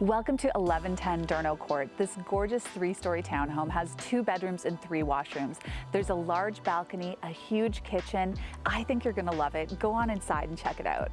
Welcome to 1110 Durno Court. This gorgeous three-story townhome has two bedrooms and three washrooms. There's a large balcony, a huge kitchen. I think you're gonna love it. Go on inside and check it out.